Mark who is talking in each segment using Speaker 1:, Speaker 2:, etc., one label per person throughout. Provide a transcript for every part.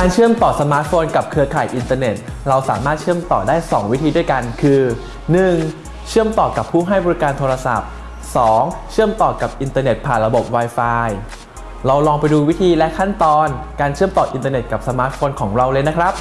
Speaker 1: การเชื่อมต่อสมาร์ทโฟนกับเครือข่ายอินเทอร์เน็ต เราสามารถเชื่อมต่อได้ 2 วิธีด้วยกันคือ 1. เชื่อมต่อกับผู้ให้บริการโทรศัพท์ 2. เชื่อมต่อกับอินเทอร์เน็ตผ่านระบบ Wi-Fi เราลองไปดูวิธีและขั้นตอนการเชื่อมต่ออินเทอร์เน็ตกับสมาร์ทโฟนของเราเลยนะครับ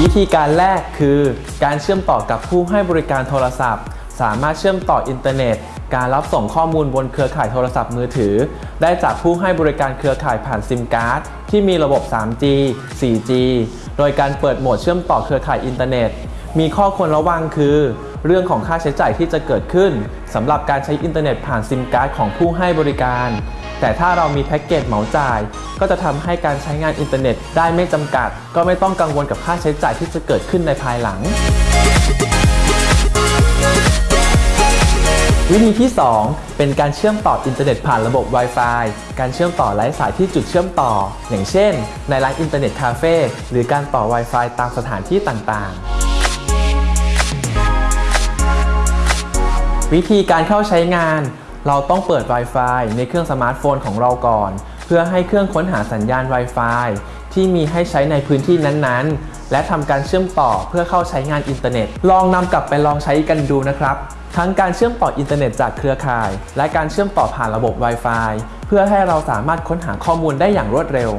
Speaker 1: วิธีการแรกคือ การเชื่อมต่อกับผู้ให้บริการโทรศัพท์ สามารถเชื่อมต่ออินเทอร์เน็ต การรับส่งข้อมูลบนเครือข่ายโทรศัพท์มือถือ ได้จากผู้ให้บริการเครือข่ายผ่านซิมการ์ดที่มีระบบ 3G 4G โดยการเปิดโหมดเชื่อมต่อเครือข่ายอินเทอร์เน็ต มีข้อควรระวังคือ เรื่องของค่าใช้จ่ายที่จะเกิดขึ้นสำหรับการใช้อินเทอร์เน็ตผ่านซิมการ์ดของผู้ให้บริการ แต่ถ้าเรามีแพ็กเกจเหมาจ่าย ก็จะทำให้การใช้งานอินเทอร์เน็ตได้ไม่จำกัด ก็ไม่ต้องกังวลกับค่าใช้จ่ายที่จะเกิดขึ้นในภายหลัง วิธีที่ 2 เป็นการเชื่อมต่ออินเทอร์เน็ตผ่านระบบ Wi-Fi การเชื่อมต่อไร้สายที่จุดเชื่อมต่อ อย่างเช่น ในร้านอินเทอร์เน็ตคาเฟ่หรือการต่อ Wi-Fi ตามสถานที่ต่างๆ วิธีการเข้าใช้งาน เราต้องเปิด Wi-Fi ในเครื่องสมาร์ทโฟนของเราก่อน เพื่อให้เครื่องค้นหาสัญญาณ Wi-Fi ที่มีให้ใช้ในพื้นที่นั้นๆ และทำการเชื่อมต่อเพื่อเข้าใช้งานอินเทอร์เน็ต ลองนำกลับไปลองใช้กันดูนะครับ ทั้งการเชื่อมต่ออินเทอร์เน็ตจากเครือข่าย และการเชื่อมต่อผ่านระบบ Wi-Fi เพื่อให้เราสามารถค้นหาข้อมูลได้อย่างรวดเร็ว